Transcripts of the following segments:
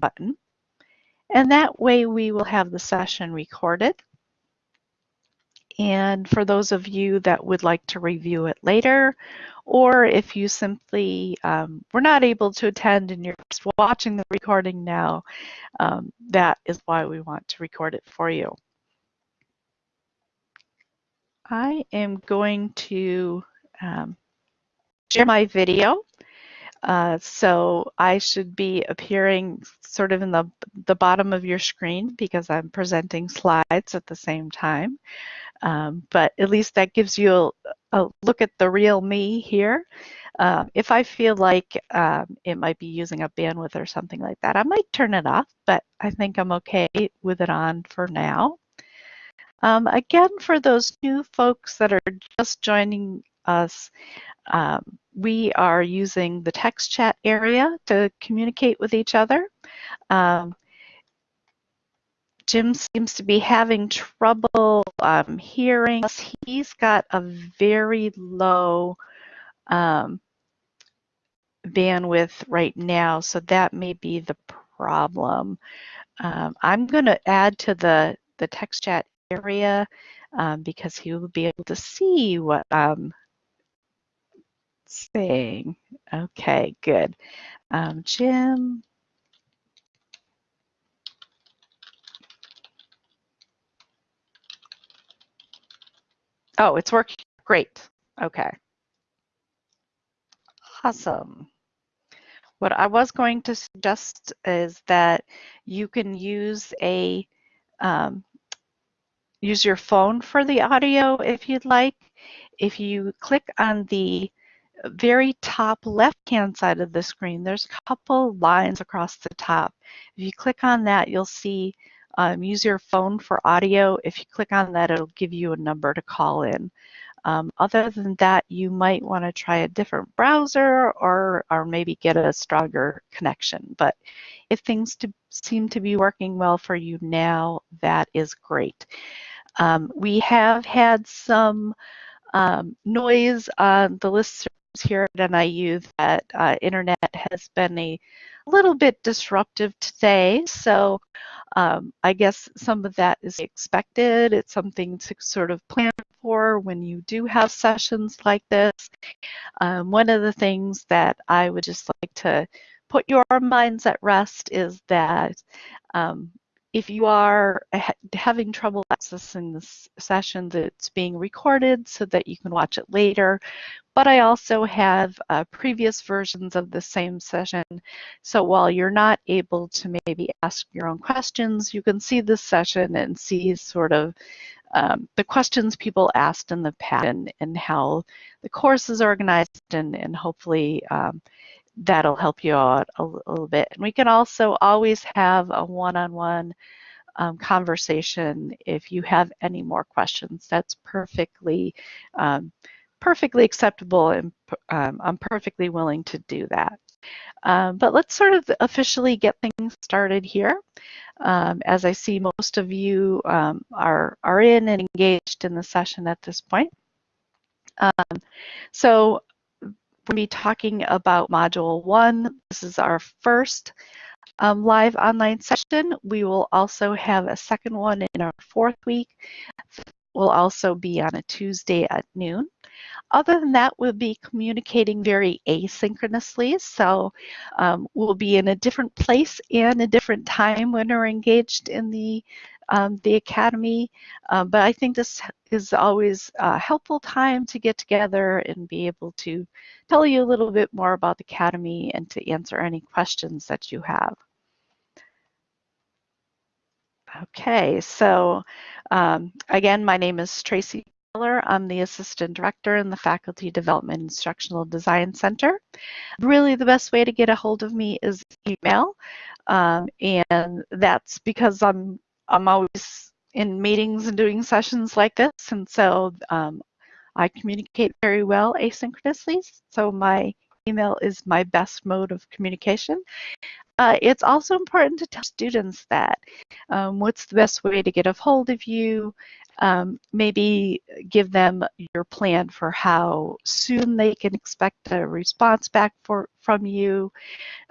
button. And that way we will have the session recorded. And for those of you that would like to review it later, or if you simply um, were not able to attend and you're just watching the recording now, um, that is why we want to record it for you. I am going to um, share my video. Uh, so I should be appearing sort of in the, the bottom of your screen because I'm presenting slides at the same time. Um, but at least that gives you a, a look at the real me here. Um, if I feel like um, it might be using up bandwidth or something like that, I might turn it off, but I think I'm okay with it on for now. Um, again, for those new folks that are just joining us, um, we are using the text chat area to communicate with each other. Um, Jim seems to be having trouble um, hearing us. He's got a very low um, bandwidth right now, so that may be the problem. Um, I'm going to add to the, the text chat area um, because he will be able to see what I'm saying. Okay, good. Um, Jim, Oh, it's working. Great. Okay. Awesome. What I was going to suggest is that you can use a um, use your phone for the audio if you'd like. If you click on the very top left-hand side of the screen, there's a couple lines across the top. If you click on that, you'll see um, use your phone for audio. If you click on that, it'll give you a number to call in. Um, other than that, you might want to try a different browser or, or maybe get a stronger connection. But if things to, seem to be working well for you now, that is great. Um, we have had some um, noise on the list here at NIU that uh, internet has been a little bit disruptive today. So um, I guess some of that is expected. It's something to sort of plan for when you do have sessions like this. Um, one of the things that I would just like to put your minds at rest is that um, if you are having trouble accessing this session, it's being recorded so that you can watch it later. But I also have uh, previous versions of the same session. So while you're not able to maybe ask your own questions, you can see this session and see sort of um, the questions people asked in the past and, and how the course is organized and, and hopefully um, that'll help you out a, a, little bit. And we can also always have a one-on-one -on -one, um, conversation if you have any more questions. That's perfectly um, perfectly acceptable and um, I'm perfectly willing to do that. Um, but let's sort of officially get things started here. Um, as I see most of you um, are, are in and engaged in the session at this point. so we'll be talking about Module 1. This is our first um, live online session. We will also have a second one in our fourth week. We'll also be on a Tuesday at noon. Other than that, we'll be communicating very asynchronously. So um, we'll be in a different place and a different time when we're engaged in the um, the Academy. Uh, but I think this is always a helpful time to get together and be able to tell you a little bit more about the Academy and to answer any questions that you have. Okay, so um, again, my name is Tracy Miller. I'm the Assistant Director in the Faculty Development Instructional Design Center. Really, the best way to get a hold of me is email, um, and that's because I'm I'm always in meetings and doing sessions like this, and so um, I communicate very well asynchronously. So my email is my best mode of communication. Uh, it's also important to tell students that um, what's the best way to get a hold of you, um, maybe give them your plan for how soon they can expect a response back for, from you.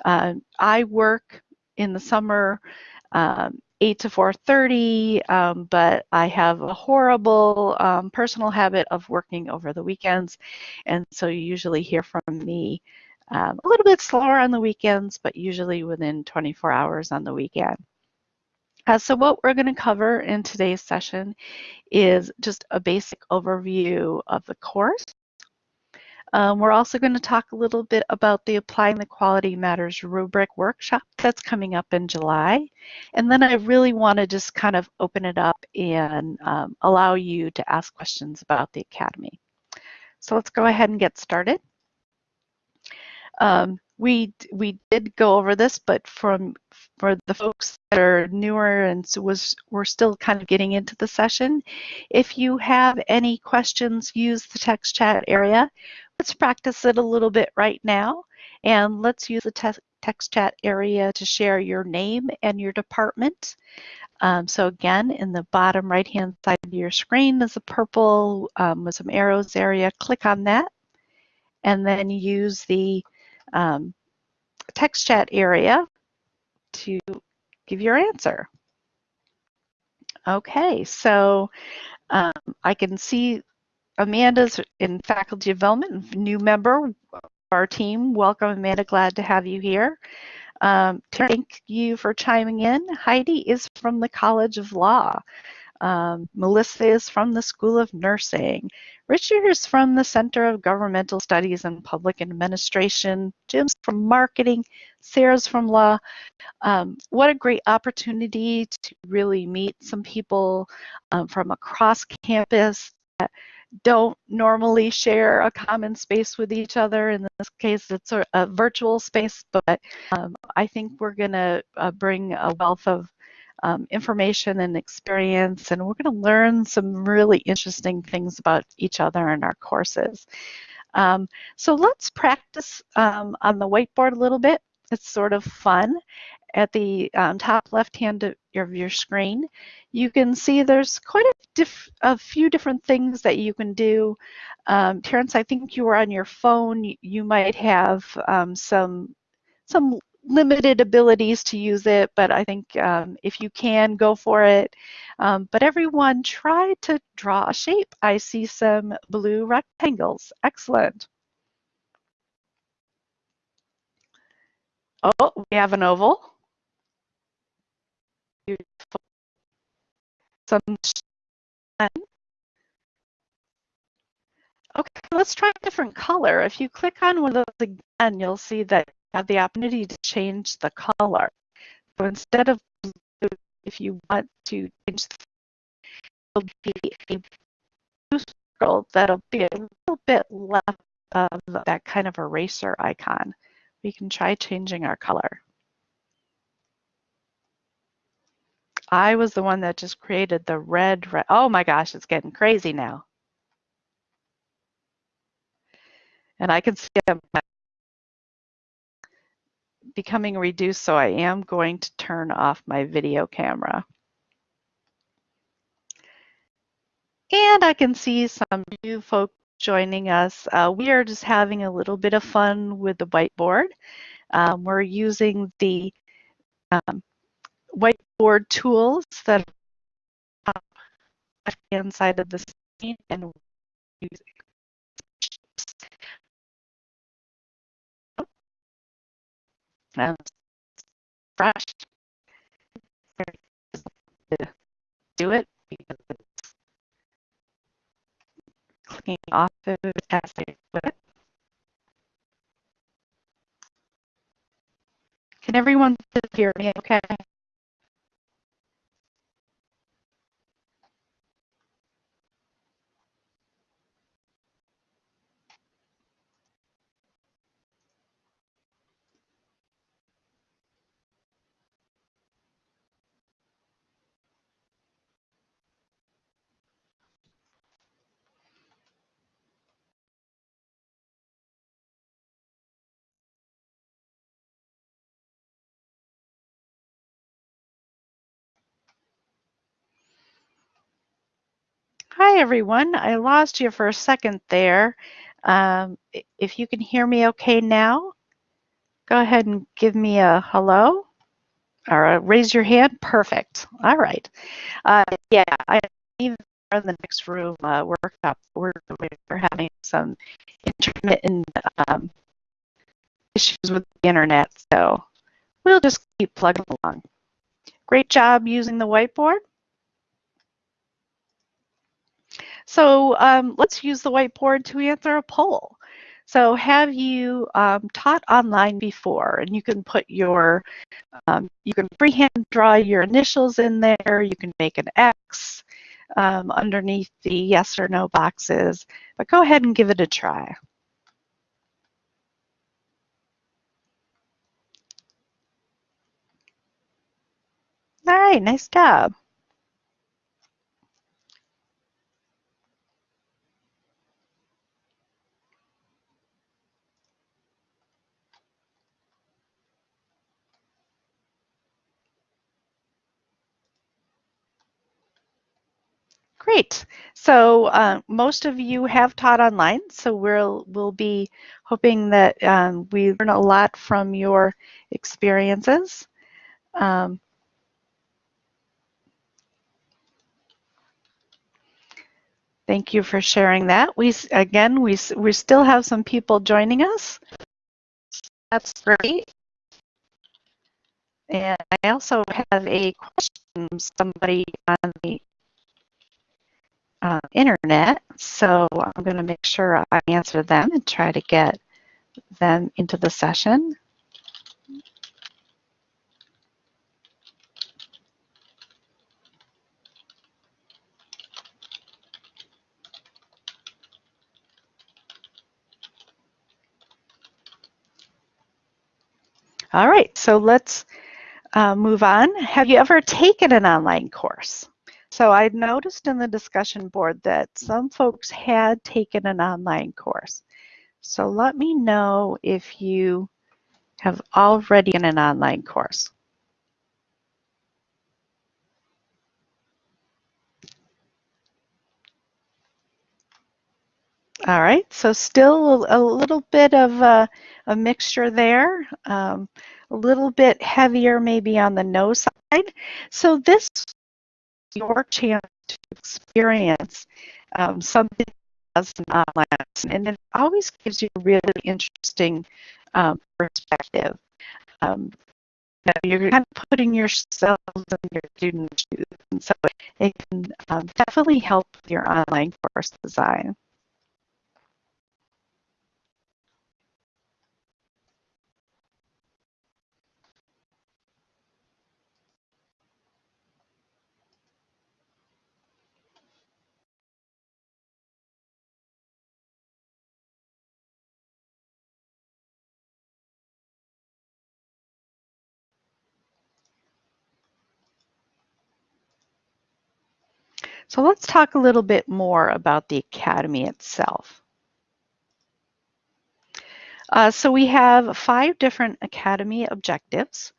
Uh, I work in the summer, um, 8 to 4.30, um, but I have a horrible um, personal habit of working over the weekends. And so you usually hear from me um, a little bit slower on the weekends, but usually within 24 hours on the weekend. Uh, so what we're going to cover in today's session is just a basic overview of the course. Um, we're also going to talk a little bit about the Applying the Quality Matters rubric workshop that's coming up in July. And then I really want to just kind of open it up and um, allow you to ask questions about the Academy. So let's go ahead and get started. Um, we we did go over this, but from for the folks that are newer and was we're still kind of getting into the session, if you have any questions, use the text chat area. Let's practice it a little bit right now, and let's use the te text chat area to share your name and your department. Um, so again, in the bottom right-hand side of your screen is a purple um, with some arrows area. Click on that, and then use the um, text chat area to give your answer. Okay, so um, I can see Amanda's in faculty development, new member of our team. Welcome, Amanda. Glad to have you here. Um, thank you for chiming in. Heidi is from the College of Law. Um, Melissa is from the School of Nursing. Richard is from the Center of Governmental Studies and Public Administration. Jim's from Marketing. Sarah's from Law. Um, what a great opportunity to really meet some people um, from across campus that don't normally share a common space with each other. In this case, it's a, a virtual space, but um, I think we're going to uh, bring a wealth of um, information and experience, and we're going to learn some really interesting things about each other in our courses. Um, so let's practice um, on the whiteboard a little bit. It's sort of fun. At the um, top left of your screen, you can see there's quite a, a few different things that you can do. Um, Terrence, I think you were on your phone. You might have um, some some limited abilities to use it, but I think um, if you can, go for it. Um, but everyone try to draw a shape. I see some blue rectangles. Excellent. Oh, we have an oval. Some Okay, let's try a different color. If you click on one of those again, you'll see that you have the opportunity to change the color. So instead of blue, if you want to change the it'll be a blue circle that'll be a little bit left of that kind of eraser icon. We can try changing our color. I was the one that just created the red, red. Oh my gosh, it's getting crazy now. And I can see my becoming reduced, so I am going to turn off my video camera. And I can see some new folks joining us. Uh, we are just having a little bit of fun with the whiteboard. Um, we're using the um, whiteboard tools that are on the left-hand side of the screen and using and fresh do it because it's clicking off of as I. Can everyone hear me okay? Hi, everyone. I lost you for a second there. Um, if you can hear me okay now, go ahead and give me a hello. or uh, raise your hand. Perfect. All right. Uh, yeah, I even in the next room uh, workshop we're, we're having some intermittent um, issues with the internet, so we'll just keep plugging along. Great job using the whiteboard. So um, let's use the whiteboard to answer a poll. So have you um, taught online before? And you can put your, um, you can freehand draw your initials in there. You can make an X um, underneath the yes or no boxes, but go ahead and give it a try. All right, nice job. Great. So uh, most of you have taught online, so we'll, we'll be hoping that um, we learn a lot from your experiences. Um, thank you for sharing that. We Again, we, we still have some people joining us. That's great. And I also have a question somebody on the uh, internet. So I'm going to make sure I answer them and try to get them into the session. All right, so let's uh, move on. Have you ever taken an online course? So I noticed in the discussion board that some folks had taken an online course. So let me know if you have already in an online course. All right, so still a little bit of a, a mixture there, um, a little bit heavier maybe on the no side. So this your chance to experience um, something as an online and it always gives you a really interesting um, perspective. Um, you are kind of putting yourself in your student's shoes, and so it can um, definitely help your online course design. So let's talk a little bit more about the Academy itself. Uh, so we have five different Academy objectives.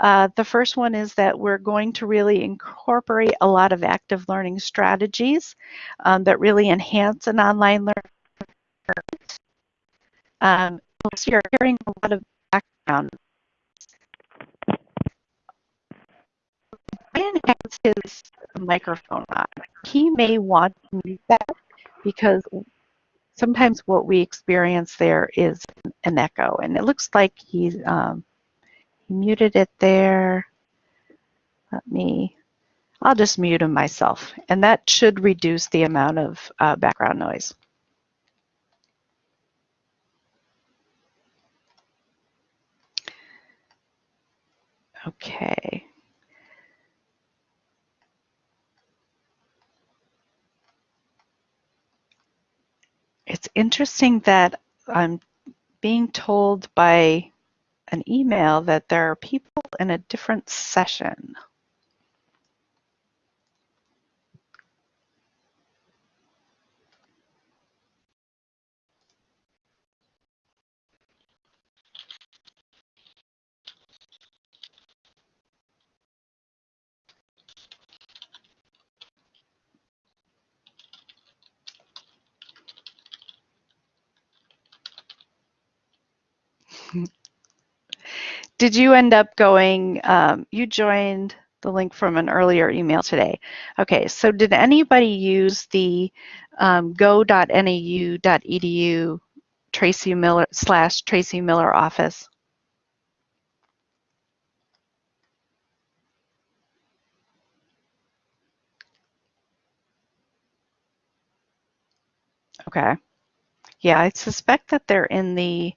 Uh, the first one is that we're going to really incorporate a lot of active learning strategies um, that really enhance an online learning. Um, so you're hearing a lot of background Brian has his microphone on. He may want to mute that because sometimes what we experience there is an echo. And it looks like he's, um, he muted it there. Let me, I'll just mute him myself. And that should reduce the amount of uh, background noise. Okay. It's interesting that I'm being told by an email that there are people in a different session. Did you end up going, um, you joined the link from an earlier email today. Okay, so did anybody use the um, go.niu.edu Tracy Miller slash Tracy Miller office? Okay. Yeah, I suspect that they're in the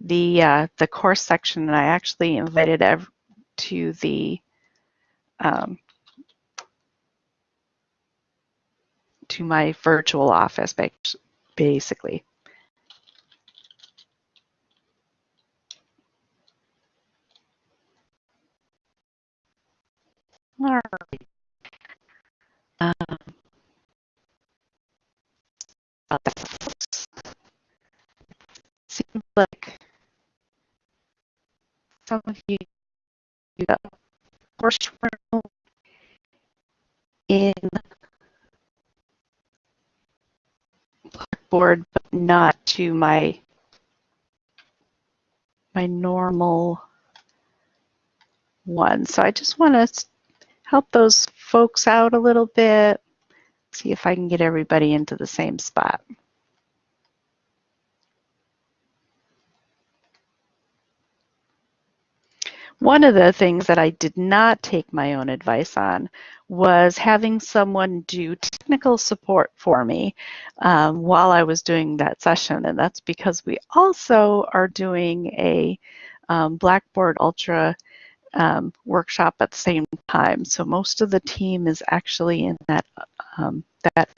the uh, the course section, and I actually invited ev to the um, to my virtual office, basically. Um, seems like some of you got course in Blackboard, but not to my my normal one. So I just want to help those folks out a little bit, see if I can get everybody into the same spot. One of the things that I did not take my own advice on was having someone do technical support for me um, while I was doing that session. And that's because we also are doing a um, Blackboard Ultra um, workshop at the same time. So most of the team is actually in that um, that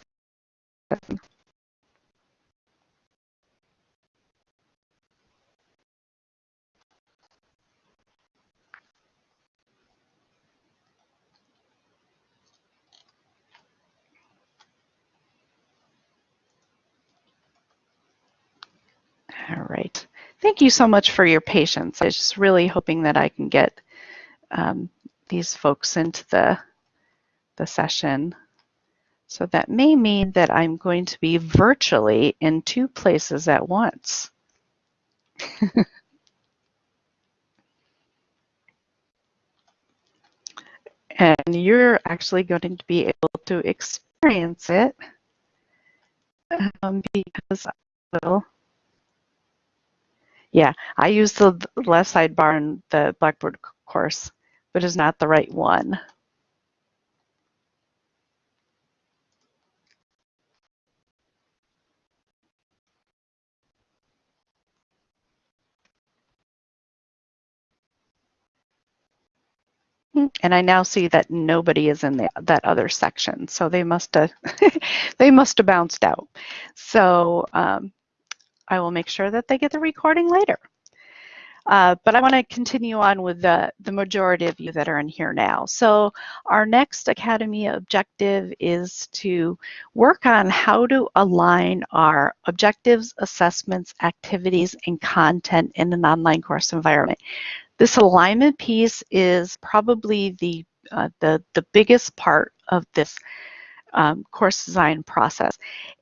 All right. Thank you so much for your patience. I was just really hoping that I can get um, these folks into the, the session. So that may mean that I'm going to be virtually in two places at once. and you're actually going to be able to experience it um, because I will yeah, I use the left sidebar in the Blackboard course, but it's not the right one. And I now see that nobody is in the, that other section, so they must have they must have bounced out. So um, I will make sure that they get the recording later. Uh, but I want to continue on with the, the majority of you that are in here now. So our next Academy objective is to work on how to align our objectives, assessments, activities, and content in an online course environment. This alignment piece is probably the, uh, the, the biggest part of this um, course design process.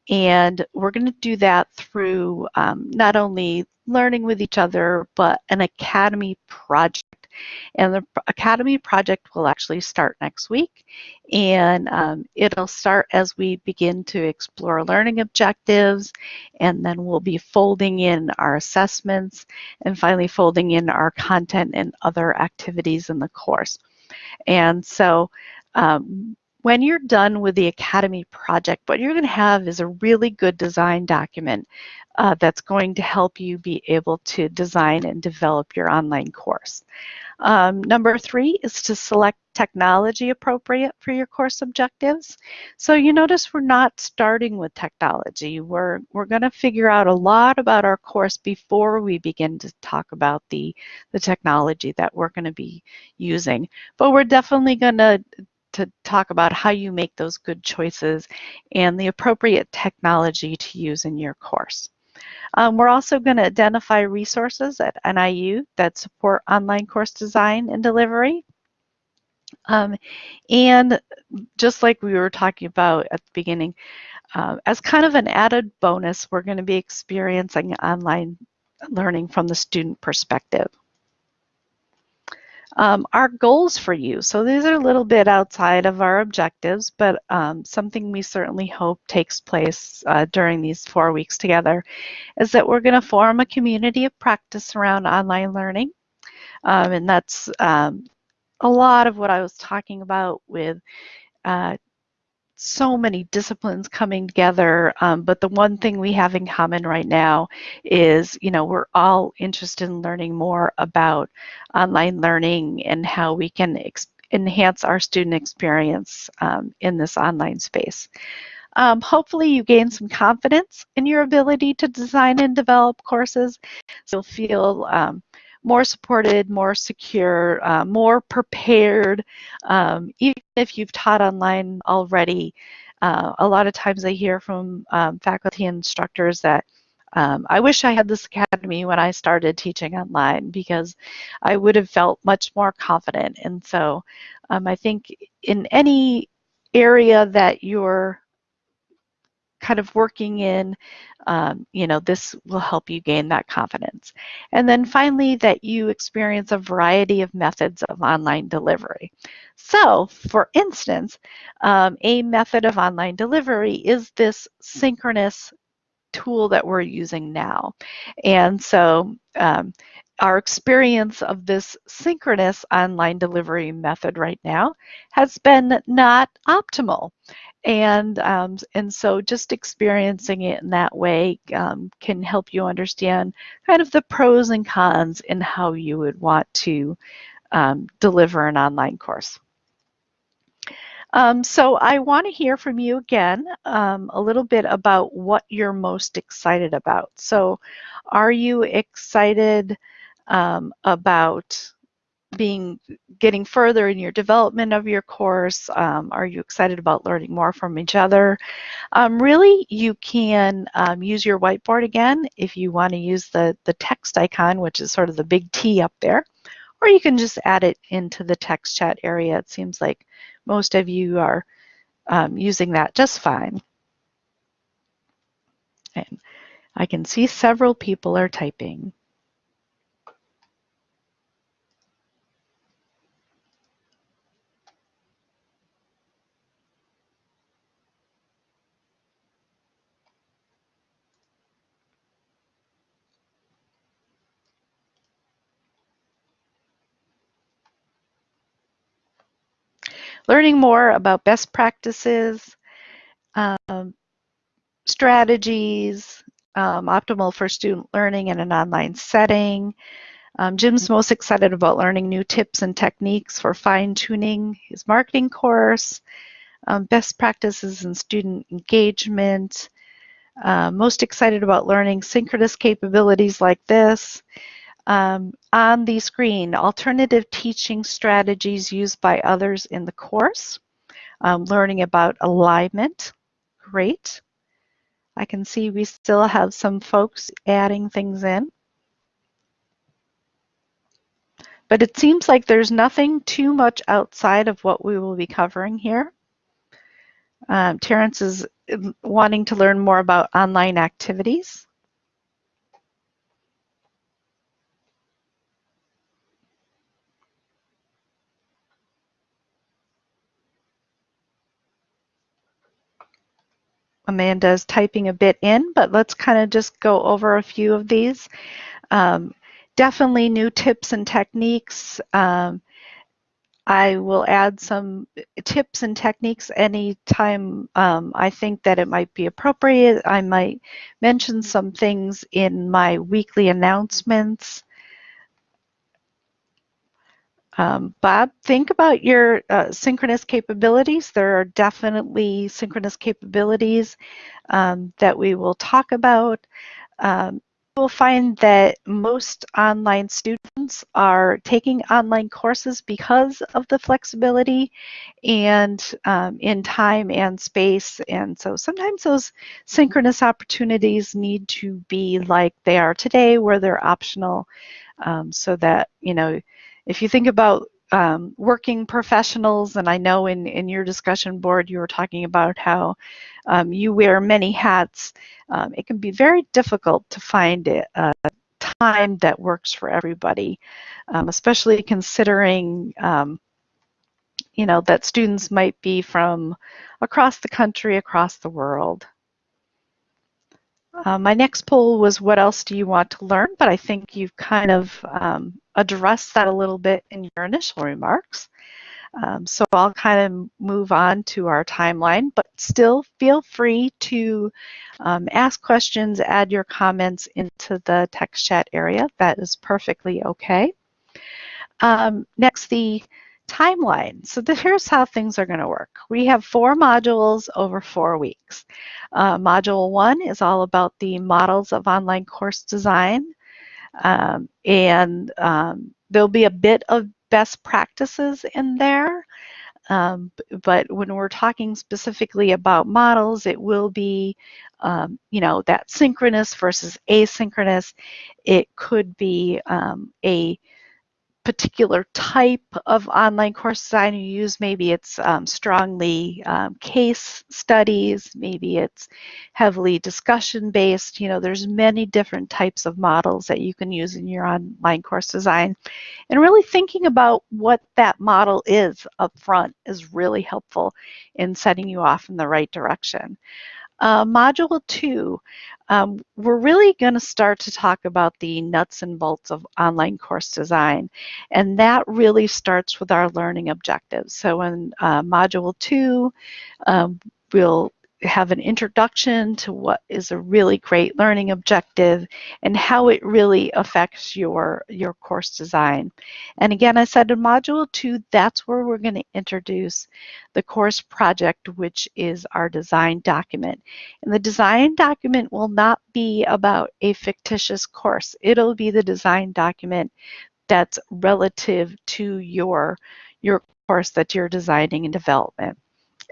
And we're going to do that through um, not only learning with each other, but an academy project. And the academy project will actually start next week. And um, it'll start as we begin to explore learning objectives. And then we'll be folding in our assessments and finally folding in our content and other activities in the course. And so um, when you're done with the Academy project, what you're going to have is a really good design document uh, that's going to help you be able to design and develop your online course. Um, number three is to select technology appropriate for your course objectives. So you notice we're not starting with technology. We're, we're going to figure out a lot about our course before we begin to talk about the, the technology that we're going to be using. But we're definitely going to to talk about how you make those good choices and the appropriate technology to use in your course. Um, we're also going to identify resources at NIU that support online course design and delivery. Um, and just like we were talking about at the beginning, uh, as kind of an added bonus, we're going to be experiencing online learning from the student perspective. Um, our goals for you. So these are a little bit outside of our objectives, but um, something we certainly hope takes place uh, during these four weeks together is that we're going to form a community of practice around online learning. Um, and that's um, a lot of what I was talking about with uh, so many disciplines coming together, um, but the one thing we have in common right now is, you know, we're all interested in learning more about online learning and how we can enhance our student experience um, in this online space. Um, hopefully you gain some confidence in your ability to design and develop courses. So you'll feel um, more supported, more secure, uh, more prepared. Um, even if you've taught online already, uh, a lot of times I hear from um, faculty instructors that um, I wish I had this academy when I started teaching online because I would have felt much more confident. And so um, I think in any area that you're kind of working in, um, you know, this will help you gain that confidence. And then finally, that you experience a variety of methods of online delivery. So, for instance, um, a method of online delivery is this synchronous tool that we're using now. And so, um, our experience of this synchronous online delivery method right now has been not optimal. And, um, and so just experiencing it in that way um, can help you understand kind of the pros and cons in how you would want to um, deliver an online course. Um, so I want to hear from you again um, a little bit about what you're most excited about. So are you excited um, about being getting further in your development of your course? Um, are you excited about learning more from each other? Um, really, you can um, use your whiteboard again if you want to use the, the text icon, which is sort of the big T up there, or you can just add it into the text chat area. It seems like most of you are um, using that just fine. And I can see several people are typing. Learning more about best practices, um, strategies, um, optimal for student learning in an online setting. Um, Jim's most excited about learning new tips and techniques for fine-tuning his marketing course, um, best practices in student engagement, uh, most excited about learning synchronous capabilities like this, um, on the screen, alternative teaching strategies used by others in the course. Um, learning about alignment, great. I can see we still have some folks adding things in. But it seems like there's nothing too much outside of what we will be covering here. Um, Terrence is wanting to learn more about online activities. Amanda's typing a bit in, but let's kind of just go over a few of these. Um, definitely new tips and techniques. Um, I will add some tips and techniques anytime um, I think that it might be appropriate. I might mention some things in my weekly announcements. Um, Bob, think about your uh, synchronous capabilities. There are definitely synchronous capabilities um, that we will talk about. Um, you'll find that most online students are taking online courses because of the flexibility and um, in time and space. And so sometimes those synchronous opportunities need to be like they are today, where they're optional, um, so that, you know, if you think about um, working professionals, and I know in, in your discussion board you were talking about how um, you wear many hats, um, it can be very difficult to find a, uh, time that works for everybody, um, especially considering um, you know, that students might be from across the country, across the world. Uh, my next poll was what else do you want to learn? But I think you've kind of um, addressed that a little bit in your initial remarks. Um, so I'll kind of move on to our timeline, but still feel free to um, ask questions, add your comments into the text chat area. That is perfectly okay. Um, next, the timeline. So here's how things are going to work. We have four modules over four weeks. Uh, module one is all about the models of online course design. Um, and um, there'll be a bit of best practices in there. Um, but when we're talking specifically about models, it will be, um, you know, that synchronous versus asynchronous. It could be um, a particular type of online course design you use. Maybe it's um, strongly um, case studies, maybe it's heavily discussion based. You know, there's many different types of models that you can use in your online course design. And really thinking about what that model is up front is really helpful in setting you off in the right direction. Uh, module two, um, we're really going to start to talk about the nuts and bolts of online course design. And that really starts with our learning objectives. So in uh, module two, um, we'll have an introduction to what is a really great learning objective and how it really affects your, your course design. And again, I said in Module 2, that's where we're going to introduce the course project, which is our design document. And the design document will not be about a fictitious course. It'll be the design document that's relative to your, your course that you're designing and development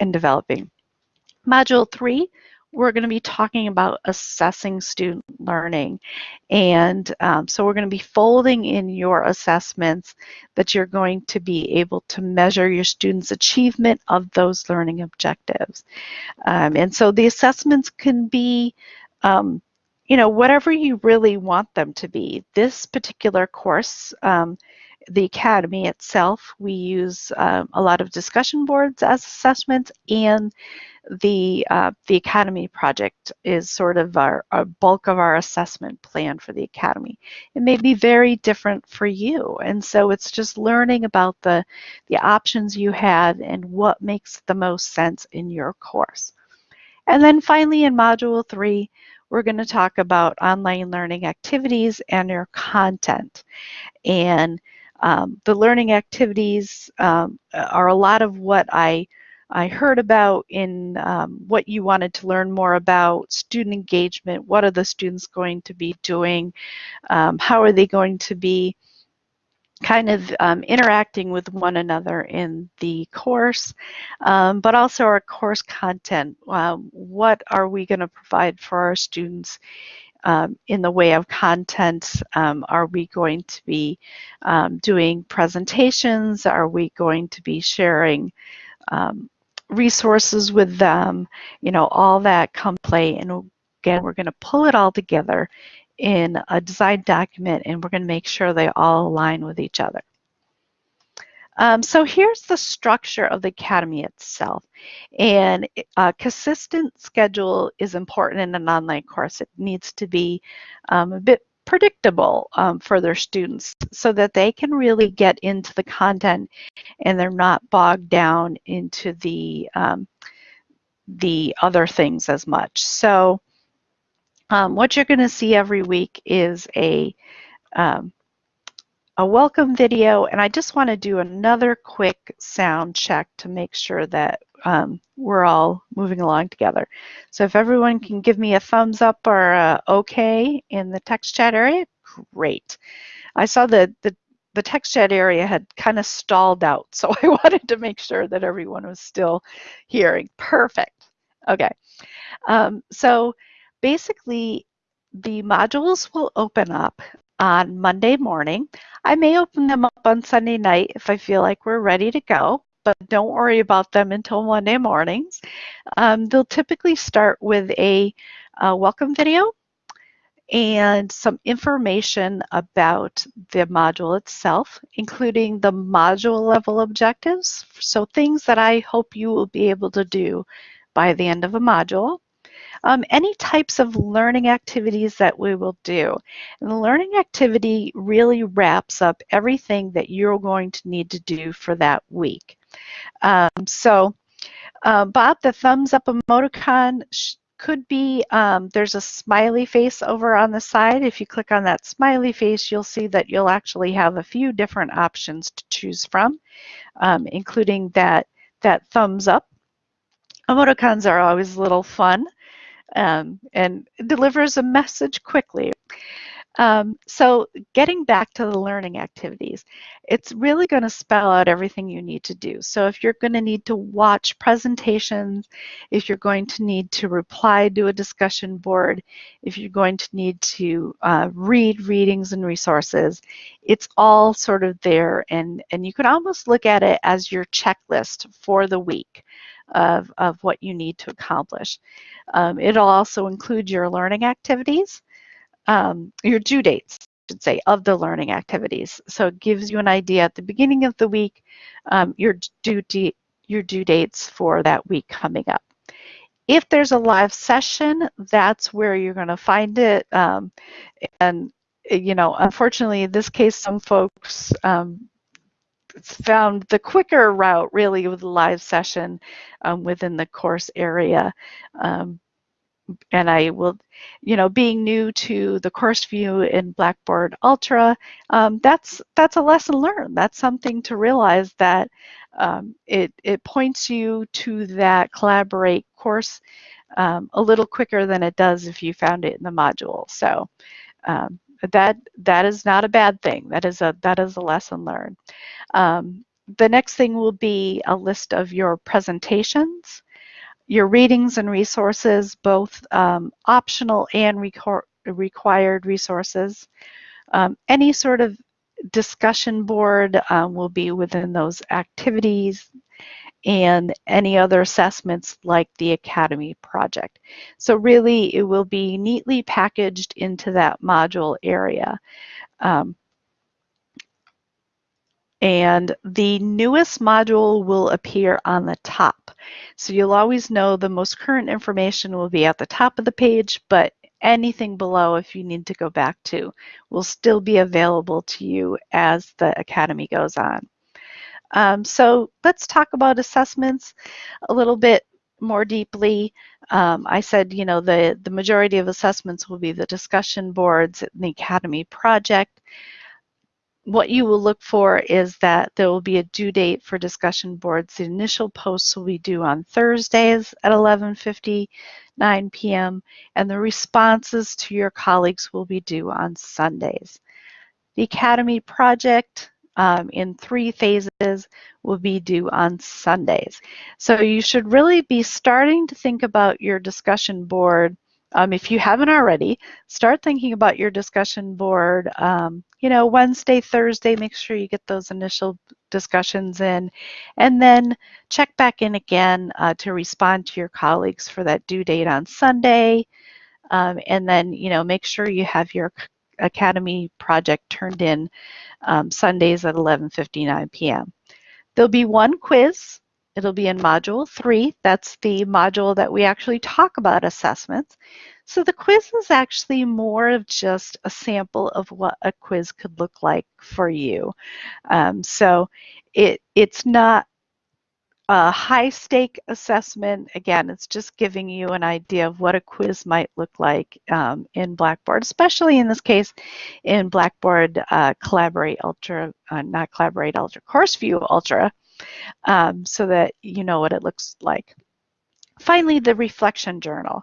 and developing. Module three, we're going to be talking about assessing student learning. And um, so we're going to be folding in your assessments that you're going to be able to measure your students' achievement of those learning objectives. Um, and so the assessments can be um, you know, whatever you really want them to be. This particular course, um, the Academy itself, we use um, a lot of discussion boards as assessments and the uh, the Academy project is sort of our, our, bulk of our assessment plan for the Academy. It may be very different for you, and so it's just learning about the the options you had and what makes the most sense in your course. And then finally, in Module three, we're going to talk about online learning activities and your content. And um, the learning activities um, are a lot of what I I heard about in um, what you wanted to learn more about, student engagement, what are the students going to be doing, um, how are they going to be kind of um, interacting with one another in the course, um, but also our course content. What are we going to provide for our students um, in the way of content? Um, are we going to be um, doing presentations? Are we going to be sharing um, resources with them, you know, all that come play. And again, we're going to pull it all together in a design document and we're going to make sure they all align with each other. Um, so here's the structure of the Academy itself. And a consistent schedule is important in an online course. It needs to be um, a bit predictable um, for their students so that they can really get into the content and they're not bogged down into the um, the other things as much. So um, what you're going to see every week is a um, a welcome video and I just want to do another quick sound check to make sure that um, we're all moving along together. So if everyone can give me a thumbs up or a okay in the text chat area, great. I saw the, the, the text chat area had kind of stalled out, so I wanted to make sure that everyone was still hearing. Perfect. Okay. Um, so basically, the modules will open up on Monday morning. I may open them up on Sunday night if I feel like we're ready to go but don't worry about them until Monday mornings. Um, they'll typically start with a, a welcome video and some information about the module itself, including the module level objectives. So things that I hope you will be able to do by the end of a module. Um, any types of learning activities that we will do. And the learning activity really wraps up everything that you're going to need to do for that week. Um, so uh, Bob, the thumbs up emoticon could be, um, there's a smiley face over on the side. If you click on that smiley face, you'll see that you'll actually have a few different options to choose from, um, including that, that thumbs up. Emoticons are always a little fun um, and delivers a message quickly. Um, so getting back to the learning activities, it's really going to spell out everything you need to do. So if you're going to need to watch presentations, if you're going to need to reply to a discussion board, if you're going to need to uh, read readings and resources, it's all sort of there and, and you can almost look at it as your checklist for the week of, of what you need to accomplish. Um, it'll also include your learning activities um, your due dates, I should say, of the learning activities. So it gives you an idea at the beginning of the week, um, your, due your due dates for that week coming up. If there's a live session, that's where you're going to find it. Um, and, you know, unfortunately, in this case, some folks um, found the quicker route really with a live session um, within the course area. Um, and I will, you know, being new to the course view in Blackboard Ultra, um, that's that's a lesson learned. That's something to realize that um, it it points you to that collaborate course um, a little quicker than it does if you found it in the module. So um, that that is not a bad thing. That is a that is a lesson learned. Um, the next thing will be a list of your presentations your readings and resources, both um, optional and required resources. Um, any sort of discussion board um, will be within those activities and any other assessments like the Academy project. So really it will be neatly packaged into that module area. Um, and the newest module will appear on the top. So you'll always know the most current information will be at the top of the page, but anything below if you need to go back to will still be available to you as the Academy goes on. Um, so let's talk about assessments a little bit more deeply. Um, I said, you know, the, the majority of assessments will be the discussion boards in the Academy project what you will look for is that there will be a due date for discussion boards. The initial posts will be due on Thursdays at 11.59 p.m. and the responses to your colleagues will be due on Sundays. The Academy project um, in three phases will be due on Sundays. So you should really be starting to think about your discussion board um, if you haven't already, start thinking about your discussion board. Um, you know, Wednesday, Thursday, make sure you get those initial discussions in, and then check back in again uh, to respond to your colleagues for that due date on Sunday. Um, and then, you know, make sure you have your Academy project turned in um, Sundays at 11.59 p.m. There'll be one quiz It'll be in Module 3. That's the module that we actually talk about assessments. So the quiz is actually more of just a sample of what a quiz could look like for you. Um, so it, it's not a high stake assessment. Again, it's just giving you an idea of what a quiz might look like um, in Blackboard, especially in this case in Blackboard uh, Collaborate Ultra, uh, not Collaborate Ultra, Course View Ultra um, so that you know what it looks like. Finally, the reflection journal.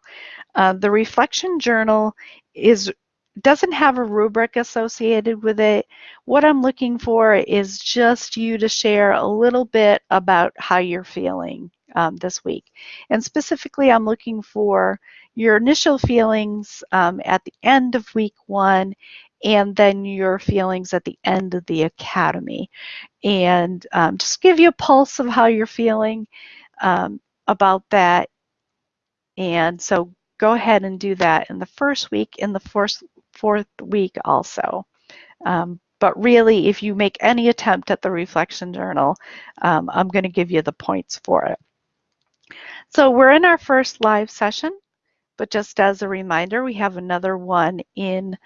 Uh, the reflection journal is doesn't have a rubric associated with it. What I'm looking for is just you to share a little bit about how you're feeling um, this week. And specifically, I'm looking for your initial feelings um, at the end of week one and then your feelings at the end of the academy. And um, just give you a pulse of how you're feeling um, about that. And so go ahead and do that in the first week, in the fourth, fourth week also. Um, but really, if you make any attempt at the reflection journal, um, I'm going to give you the points for it. So we're in our first live session, but just as a reminder, we have another one in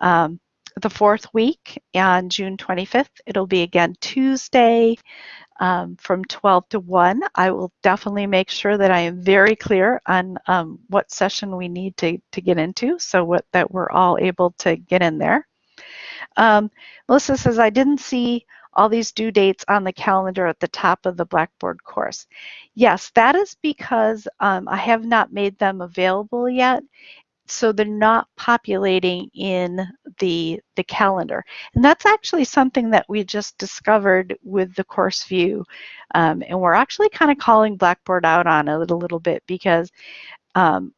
um, the fourth week on June 25th. It'll be again Tuesday um, from 12 to 1. I will definitely make sure that I am very clear on um, what session we need to, to get into so what, that we're all able to get in there. Um, Melissa says, I didn't see all these due dates on the calendar at the top of the Blackboard course. Yes, that is because um, I have not made them available yet. So they're not populating in the, the calendar. And that's actually something that we just discovered with the course view. Um, and we're actually kind of calling Blackboard out on it a little bit because um,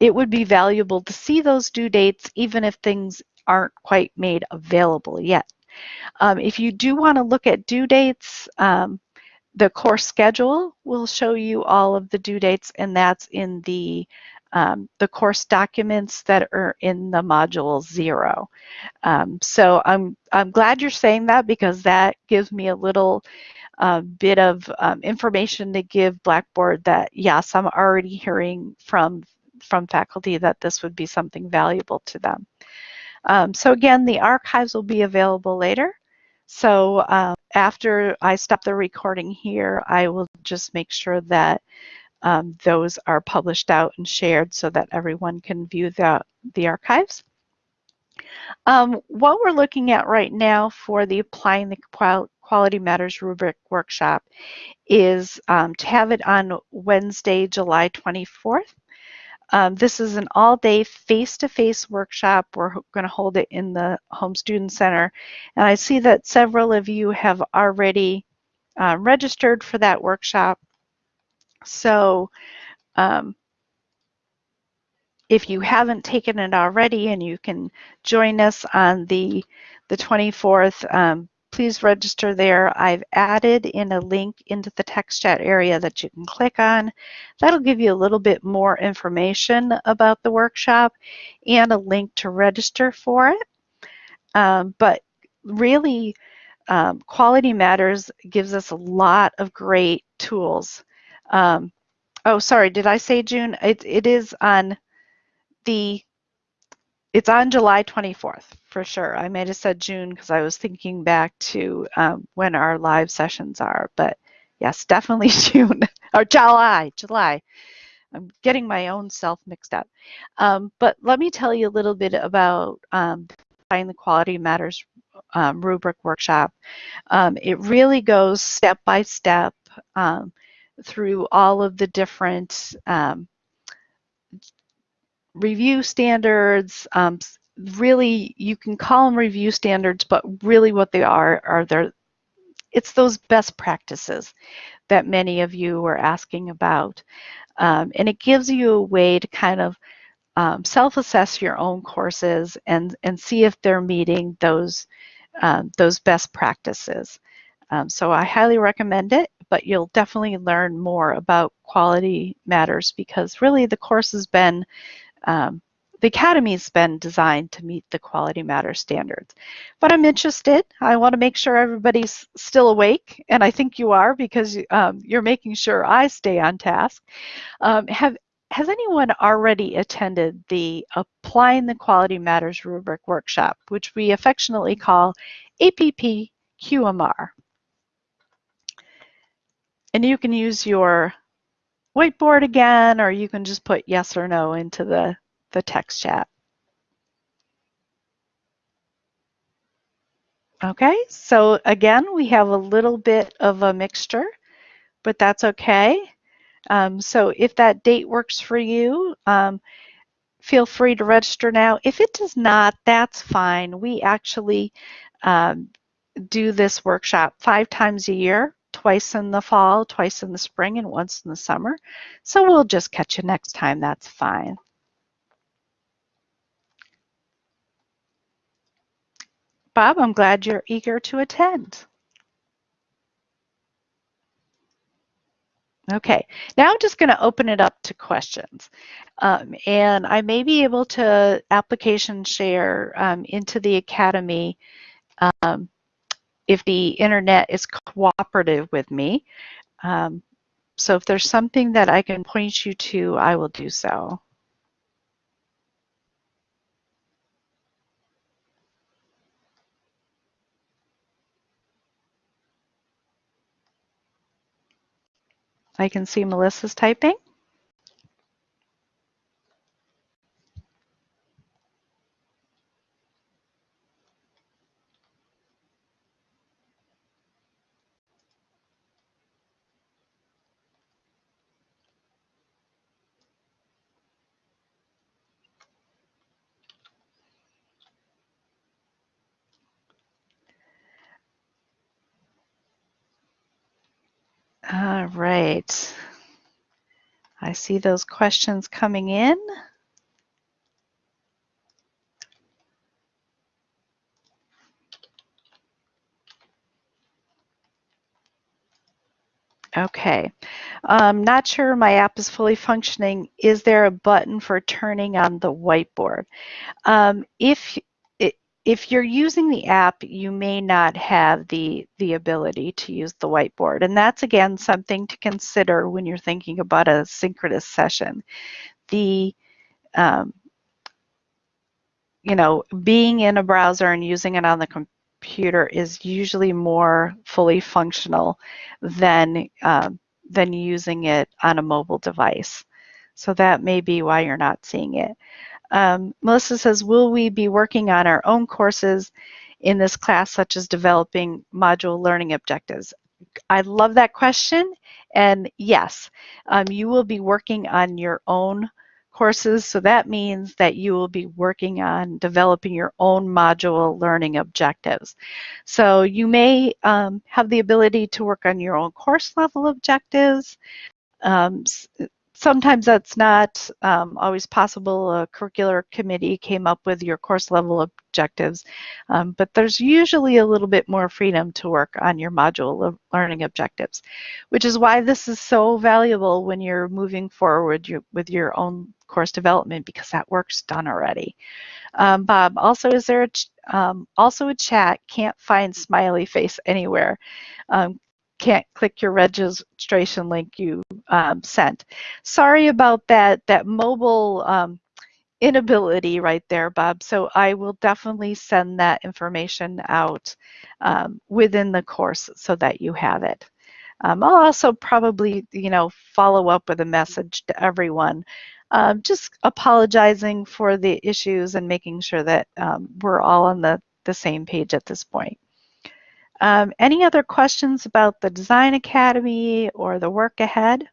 it would be valuable to see those due dates even if things aren't quite made available yet. Um, if you do want to look at due dates, um, the course schedule will show you all of the due dates, and that's in the um, the course documents that are in the module zero. Um, so I'm I'm glad you're saying that because that gives me a little uh, bit of um, information to give Blackboard that yes, I'm already hearing from from faculty that this would be something valuable to them. Um, so again, the archives will be available later. So um, after I stop the recording here, I will just make sure that um, those are published out and shared so that everyone can view the, the archives. Um, what we're looking at right now for the Applying the Quality Matters rubric workshop is um, to have it on Wednesday, July 24th. Um, this is an all-day face-to-face workshop. We're going to hold it in the Holmes Student Center. And I see that several of you have already uh, registered for that workshop. So um, if you haven't taken it already and you can join us on the, the 24th, um, please register there. I've added in a link into the text chat area that you can click on. That'll give you a little bit more information about the workshop and a link to register for it. Um, but really, um, Quality Matters gives us a lot of great tools. Um, oh, sorry, did I say June? It, it is on the, it's on July 24th for sure. I might have said June because I was thinking back to um, when our live sessions are, but yes, definitely June or July, July. I'm getting my own self mixed up. Um, but let me tell you a little bit about um, the Quality Matters um, rubric workshop. Um, it really goes step by step um, through all of the different um, review standards, um, really you can call them review standards, but really what they are are they it's those best practices that many of you were asking about. Um, and it gives you a way to kind of um, self-assess your own courses and, and see if they're meeting those, um, those best practices. Um, so I highly recommend it, but you'll definitely learn more about quality matters because really the course has been um, the Academy's been designed to meet the Quality Matters standards. But I'm interested. I want to make sure everybody's still awake, and I think you are because um, you're making sure I stay on task. Um, have has anyone already attended the Applying the Quality Matters rubric workshop, which we affectionately call APP QMR? And you can use your whiteboard again, or you can just put yes or no into the the text chat. Okay, so again, we have a little bit of a mixture, but that's okay. Um, so if that date works for you, um, feel free to register now. If it does not, that's fine. We actually um, do this workshop five times a year, twice in the fall, twice in the spring, and once in the summer. So we'll just catch you next time. That's fine. Bob, I'm glad you're eager to attend. Okay, now I'm just going to open it up to questions. Um, and I may be able to application share um, into the Academy um, if the internet is cooperative with me. Um, so if there's something that I can point you to, I will do so. I can see Melissa's typing. All right. I see those questions coming in. Okay, I'm not sure my app is fully functioning. Is there a button for turning on the whiteboard? Um, if if you're using the app, you may not have the, the ability to use the whiteboard. And that's, again, something to consider when you're thinking about a synchronous session. The, um, you know, being in a browser and using it on the computer is usually more fully functional than, um, than using it on a mobile device. So that may be why you're not seeing it. Um, Melissa says, will we be working on our own courses in this class, such as developing module learning objectives? I love that question. And yes, um, you will be working on your own courses. So that means that you will be working on developing your own module learning objectives. So you may um, have the ability to work on your own course level objectives. Um, sometimes that's not um, always possible. A curricular committee came up with your course level objectives, um, but there's usually a little bit more freedom to work on your module learning objectives, which is why this is so valuable when you're moving forward with your own course development because that work's done already. Um, Bob, also is there a, um, also a chat, can't find smiley face anywhere. Can't click your registration link you um, sent. Sorry about that, that mobile um, inability right there, Bob. So I will definitely send that information out um, within the course so that you have it. Um, I'll also probably, you know, follow up with a message to everyone, um, just apologizing for the issues and making sure that um, we're all on the, the same page at this point. Um, any other questions about the Design Academy or the work ahead?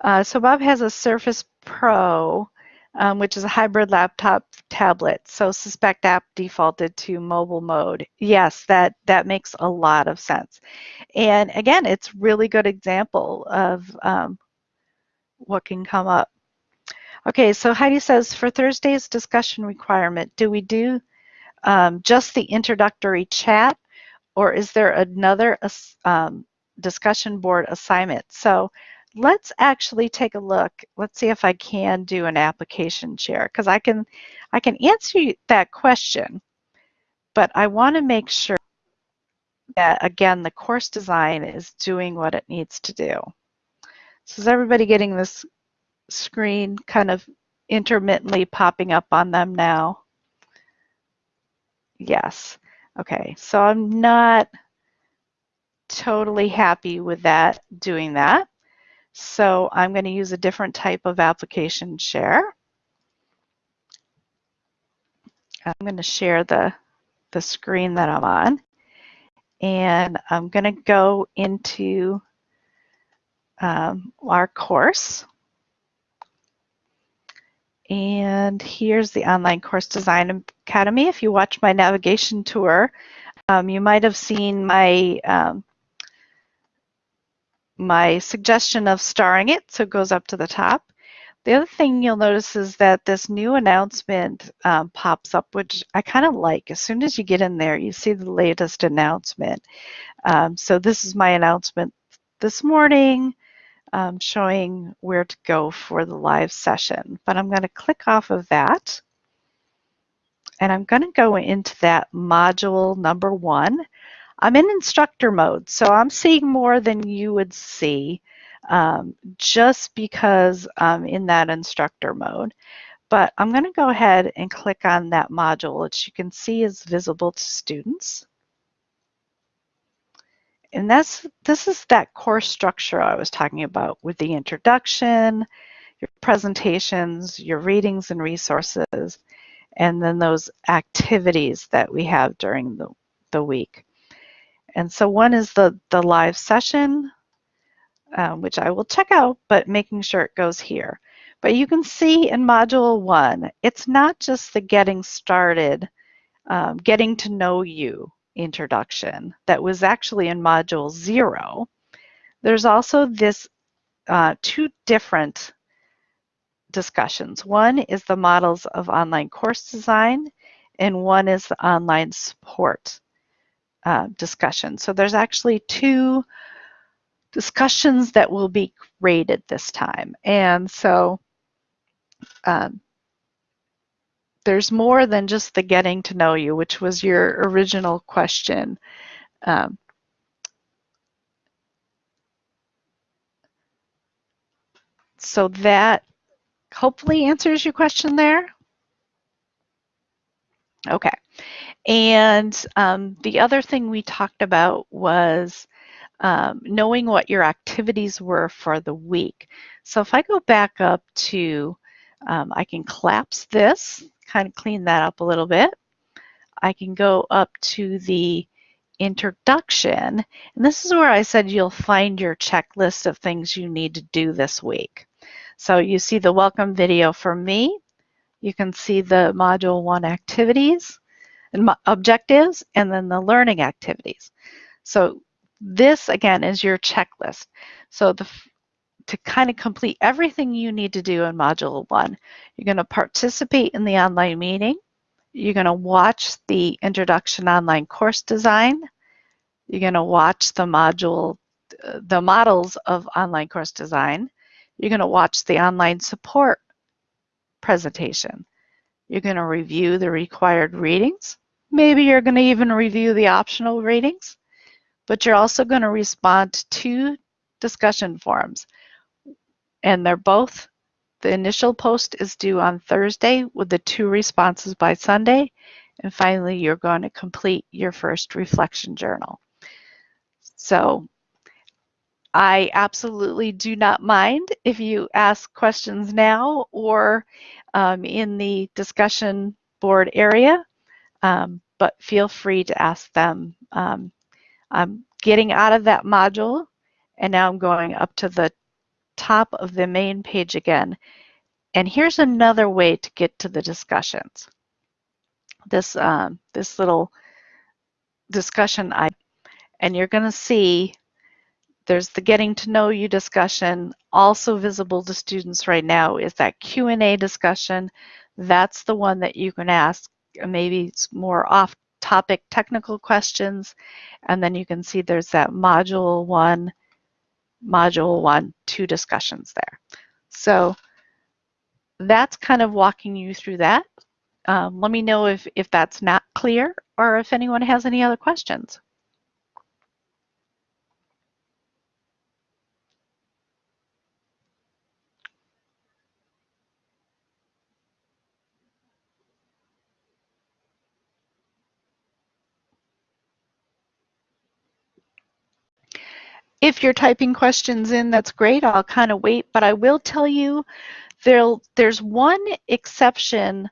Uh, so Bob has a Surface Pro, um, which is a hybrid laptop tablet. So suspect app defaulted to mobile mode. Yes, that, that makes a lot of sense. And again, it's really good example of um, what can come up. Okay, so Heidi says, for Thursday's discussion requirement, do we do um, just the introductory chat or is there another um, discussion board assignment? So let's actually take a look. Let's see if I can do an application share because I can, I can answer that question, but I want to make sure that, again, the course design is doing what it needs to do. So is everybody getting this screen kind of intermittently popping up on them now? Yes. Okay, so I'm not totally happy with that, doing that. So I'm going to use a different type of application share. I'm going to share the, the screen that I'm on. And I'm going to go into um, our course. And here's the Online Course Design Academy. If you watch my navigation tour, um, you might have seen my um, my suggestion of starring it, so it goes up to the top. The other thing you'll notice is that this new announcement um, pops up, which I kind of like. As soon as you get in there, you see the latest announcement. Um, so this is my announcement this morning um, showing where to go for the live session. But I'm going to click off of that. And I'm going to go into that module number one. I'm in instructor mode, so I'm seeing more than you would see um, just because I'm in that instructor mode. But I'm going to go ahead and click on that module, which you can see is visible to students. And that's this is that course structure I was talking about with the introduction, your presentations, your readings and resources, and then those activities that we have during the, the week. And so one is the, the live session, um, which I will check out, but making sure it goes here. But you can see in Module 1, it's not just the getting started, um, getting to know you introduction that was actually in Module 0. There's also this uh, two different discussions. One is the models of online course design, and one is the online support uh, discussion. So there's actually two discussions that will be graded this time. And so um, there's more than just the getting to know you, which was your original question. Um, so that hopefully answers your question there. Okay. And um, the other thing we talked about was um, knowing what your activities were for the week. So if I go back up to, um, I can collapse this, kind of clean that up a little bit. I can go up to the introduction, and this is where I said you'll find your checklist of things you need to do this week. So you see the welcome video for me. You can see the Module 1 activities objectives, and then the learning activities. So this, again, is your checklist. So the, to kind of complete everything you need to do in Module 1, you're going to participate in the online meeting. You're going to watch the Introduction Online Course Design. You're going to watch the module, uh, the models of online course design. You're going to watch the online support presentation. You're going to review the required readings. Maybe you're going to even review the optional readings, but you're also going to respond to two discussion forums. And they're both, the initial post is due on Thursday with the two responses by Sunday. And finally, you're going to complete your first reflection journal. So I absolutely do not mind if you ask questions now or um, in the discussion board area, um, but feel free to ask them. Um, I'm getting out of that module and now I'm going up to the top of the main page again. And here's another way to get to the discussions. This, um, this little discussion, I, and you're going to see there's the getting to know you discussion. Also visible to students right now is that Q&A discussion. That's the one that you can ask maybe it's more off-topic technical questions. And then you can see there's that module one, module one, two discussions there. So that's kind of walking you through that. Um, let me know if, if that's not clear or if anyone has any other questions. If you're typing questions in, that's great. I'll kind of wait, but I will tell you there's one exception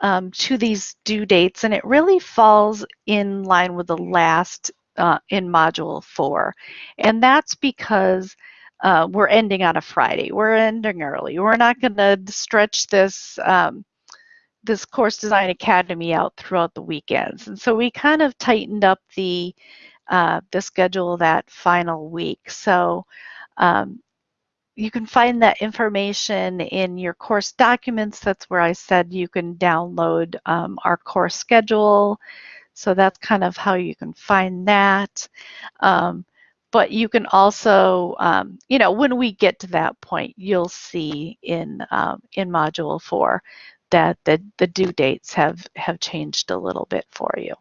um, to these due dates, and it really falls in line with the last uh, in Module 4. And that's because uh, we're ending on a Friday. We're ending early. We're not going to stretch this um, this Course Design Academy out throughout the weekends. And so we kind of tightened up the uh, the schedule that final week. So Um, you can find that information in your course documents. That's where I said you can download um, our course schedule. So that's kind of how you can find that. Um, but you can also, um, you know, when we get to that point, you'll see in um, in Module 4 that the, the due dates have, have changed a little bit for you.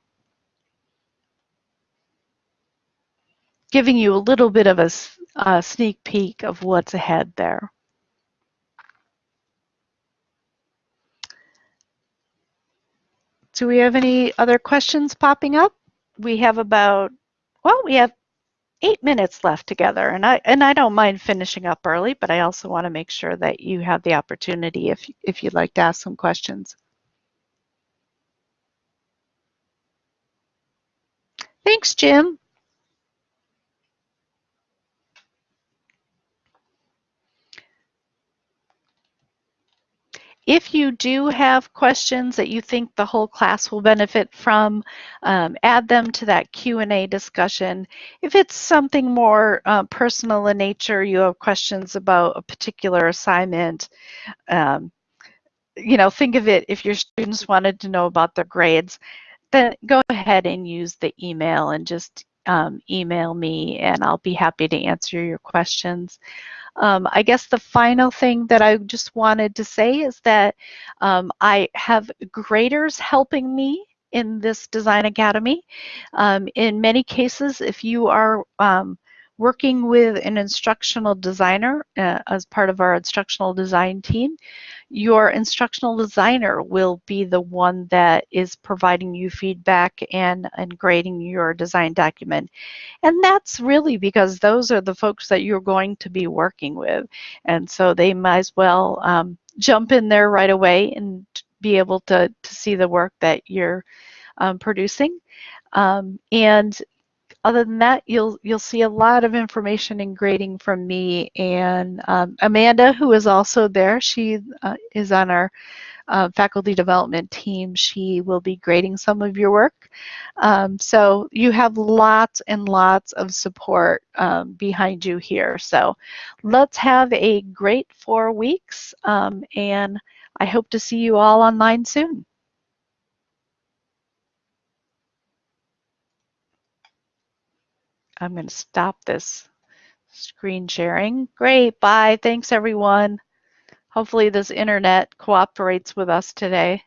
Giving you a little bit of a, a sneak peek of what's ahead there. Do we have any other questions popping up? We have about, well, we have eight minutes left together and I and I don't mind finishing up early, but I also want to make sure that you have the opportunity if if you'd like to ask some questions. Thanks, Jim. If you do have questions that you think the whole class will benefit from, um, add them to that Q&A discussion. If it's something more uh, personal in nature, you have questions about a particular assignment, um, you know, think of it if your students wanted to know about their grades, then go ahead and use the email and just um, email me and I'll be happy to answer your questions. Um, I guess the final thing that I just wanted to say is that um, I have graders helping me in this Design Academy. Um, in many cases, if you are um, working with an instructional designer uh, as part of our instructional design team, your instructional designer will be the one that is providing you feedback and, and grading your design document. And that's really because those are the folks that you're going to be working with. And so they might as well um, jump in there right away and be able to, to see the work that you're um, producing. Um, and other than that, you'll you'll see a lot of information and grading from me and um, Amanda, who is also there. She uh, is on our uh, faculty development team. She will be grading some of your work. Um, so you have lots and lots of support um, behind you here. So let's have a great four weeks um, and I hope to see you all online soon. I'm going to stop this screen sharing. Great, bye. Thanks everyone. Hopefully this internet cooperates with us today.